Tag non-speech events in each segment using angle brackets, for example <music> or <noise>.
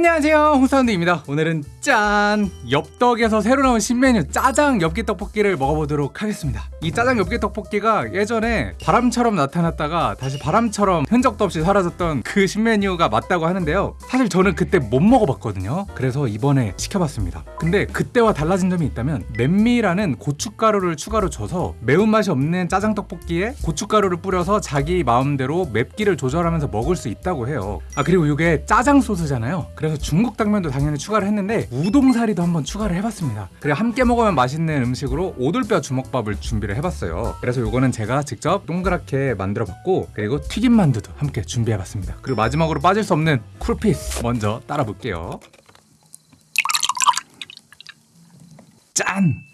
안녕하세요. 홍사운드입니다. 오늘은 짠! 엽떡에서 새로 나온 신메뉴 짜장 엽기 떡볶이를 먹어보도록 하겠습니다. 이 짜장 엽기 떡볶이가 예전에 바람처럼 나타났다가 다시 바람처럼 흔적도 없이 사라졌던 그 신메뉴가 맞다고 하는데요. 사실 저는 그때 못 먹어봤거든요. 그래서 이번에 시켜봤습니다. 근데 그때와 달라진 점이 있다면 맨미라는 고춧가루를 추가로 줘서 매운맛이 없는 짜장 떡볶이에 고춧가루를 뿌려서 자기 마음대로 맵기를 조절하면서 먹을 수 있다고 해요. 아 그리고 이게 짜장 소스잖아요. 그래서 중국 당면도 당연히 추가를 했는데 우동사리도 한번 추가를 해봤습니다. 그리고 함께 먹으면 맛있는 음식으로 오돌뼈 주먹밥을 준비를 해봤어요. 그래서 이거는 제가 직접 동그랗게 만들어봤고 그리고 튀김 만두도 함께 준비해봤습니다. 그리고 마지막으로 빠질 수 없는 쿨피스 먼저 따라 볼게요. 짠!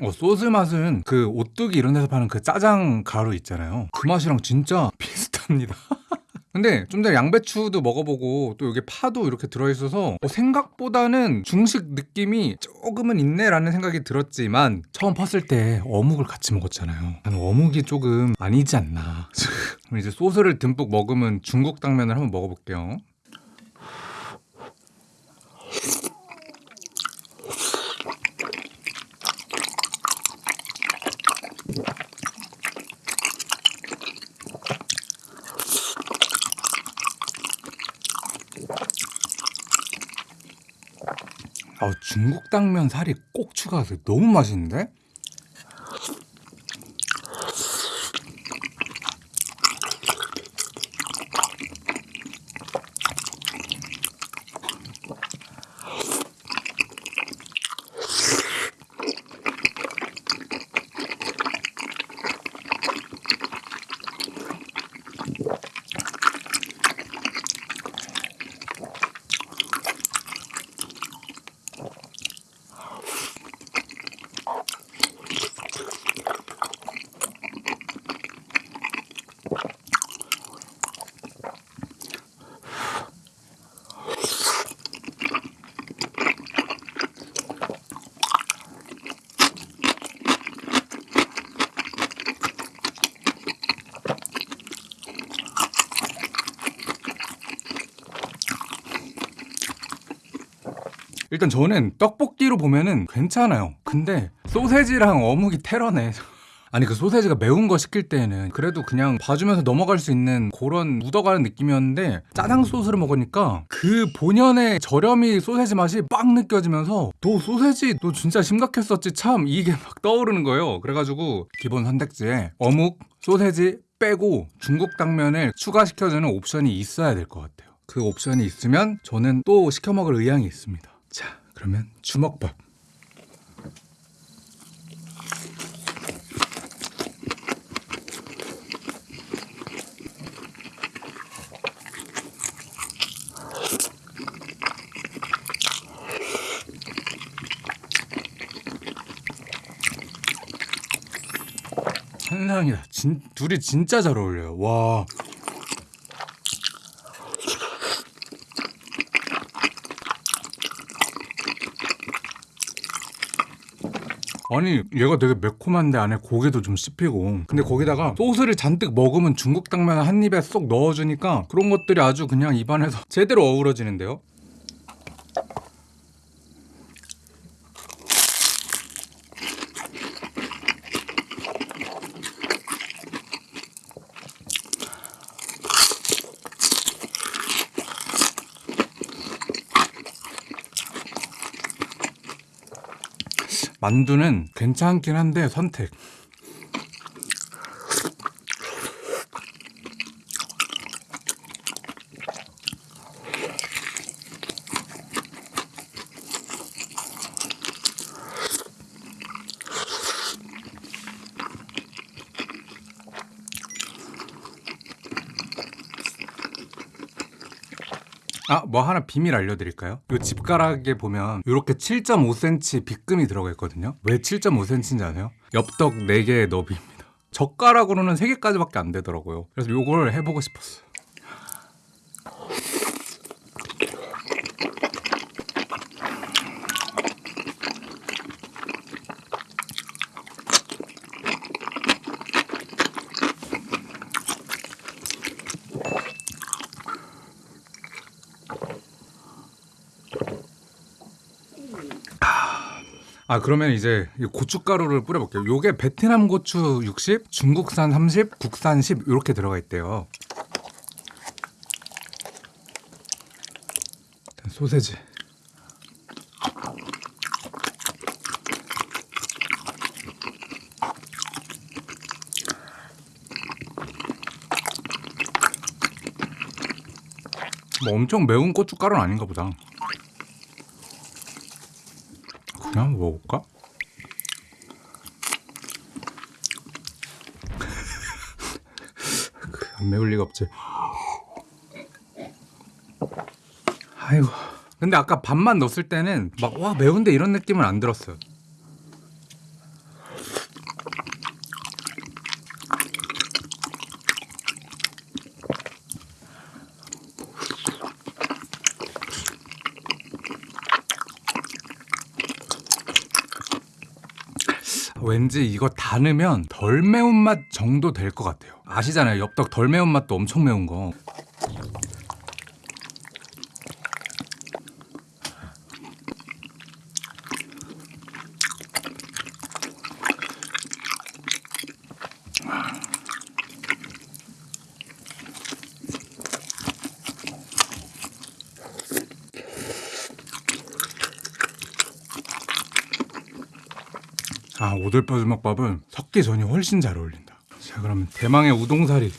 어, 소스 맛은 그 오뚜기 이런 데서 파는 그 짜장 가루 있잖아요. 그 맛이랑 진짜 <laughs> 비슷합니다. <laughs> 근데 좀 전에 양배추도 먹어보고 또 여기 파도 이렇게 들어있어서 어, 생각보다는 중식 느낌이 조금은 있네 라는 생각이 들었지만 처음 팠을 때 어묵을 같이 먹었잖아요. 나는 어묵이 조금 아니지 않나. <laughs> 그럼 이제 소스를 듬뿍 먹으면 중국 당면을 한번 먹어볼게요. 아, 중국 당면 살이 꼭 추가하세요. 너무 맛있는데? 일단 저는 떡볶이로 보면은 괜찮아요. 근데 소세지랑 어묵이 테러네. <laughs> 아니 그 소세지가 매운 거 시킬 때는 그래도 그냥 봐주면서 넘어갈 수 있는 그런 묻어가는 느낌이었는데 짜장 소스를 먹으니까 그 본연의 저렴이 소세지 맛이 빡 느껴지면서 너 소세지 너 진짜 심각했었지 참 이게 <laughs> 막 떠오르는 거예요 그래가지고 기본 선택지에 어묵 소세지 빼고 중국 당면을 추가시켜주는 옵션이 있어야 될 것 같아요 그 옵션이 있으면 저는 또 시켜 먹을 의향이 있습니다 자 그러면 주먹밥 환상이다. 진, 둘이 진짜 잘 어울려요. 와. 아니 얘가 되게 매콤한데 안에 고기도 좀 씹히고. 근데 거기다가 소스를 잔뜩 먹으면 중국 당면 한 입에 쏙 넣어주니까 그런 것들이 아주 그냥 입안에서 <laughs> 제대로 어우러지는데요 만두는 괜찮긴 한데 선택. 아, 뭐 하나 비밀 알려드릴까요? 이 집가락에 보면 이렇게 7.5cm 빗금이 들어가 있거든요. 왜 7.5cm인지 아세요? 엽떡 4개의 너비입니다. 젓가락으로는 3개까지밖에 안 되더라고요. 그래서 이걸 해보고 싶었어요. 아 그러면 이제 이 고춧가루를 뿌려볼게요. 요게 베트남 고추 60, 중국산 30, 국산 10 이렇게 들어가 있대요. 소세지. 뭐 엄청 매운 고춧가루는 아닌가 보다. 그냥 먹어볼까? <laughs> 그, 안 매울 리가 없지. 아이고. 근데 아까 밥만 넣었을 때는 막 와 매운데 이런 느낌은 안 들었어요. 왠지 이거 다 넣으면 덜 매운맛 정도 될 것 같아요. 아시잖아요. 엽떡 덜 매운맛도 엄청 매운 거. 아 오돌뼈 주먹밥은 섞기 전이 훨씬 잘 어울린다. 자 그러면 대망의 우동사리.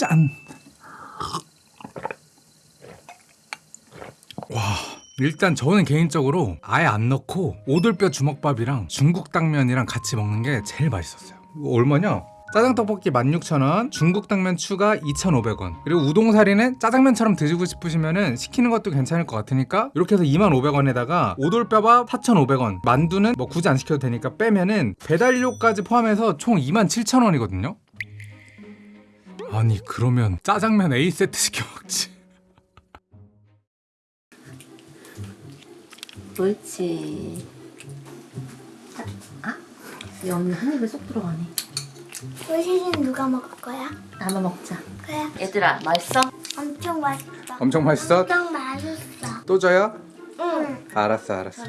짠. 와 일단 저는 개인적으로 아예 안 넣고 오돌뼈 주먹밥이랑 중국 당면이랑 같이 먹는 게 제일 맛있었어요. 얼마냐? 짜장 떡볶이 16,000원, 중국 당면 추가 2,500원. 그리고 우동사리는 짜장면처럼 드시고 싶으시면은 시키는 것도 괜찮을 것 같으니까 이렇게 해서 2,500원에다가 오돌뼈밥 4,500원, 만두는 뭐 굳이 안 시켜도 되니까 빼면은 배달료까지 포함해서 총 27,000원이거든요. 아니 그러면 짜장면 A 세트 시켜 먹지. 옳지. 아? 이 언니 한 입에 쏙 들어가네. 소시지는 누가 먹을 거야? 나눠 먹자. 그래 얘들아, 맛있어? 엄청 맛있어 엄청 맛있어? 엄청 맛있어 또 줘요? 응 알았어 알았어.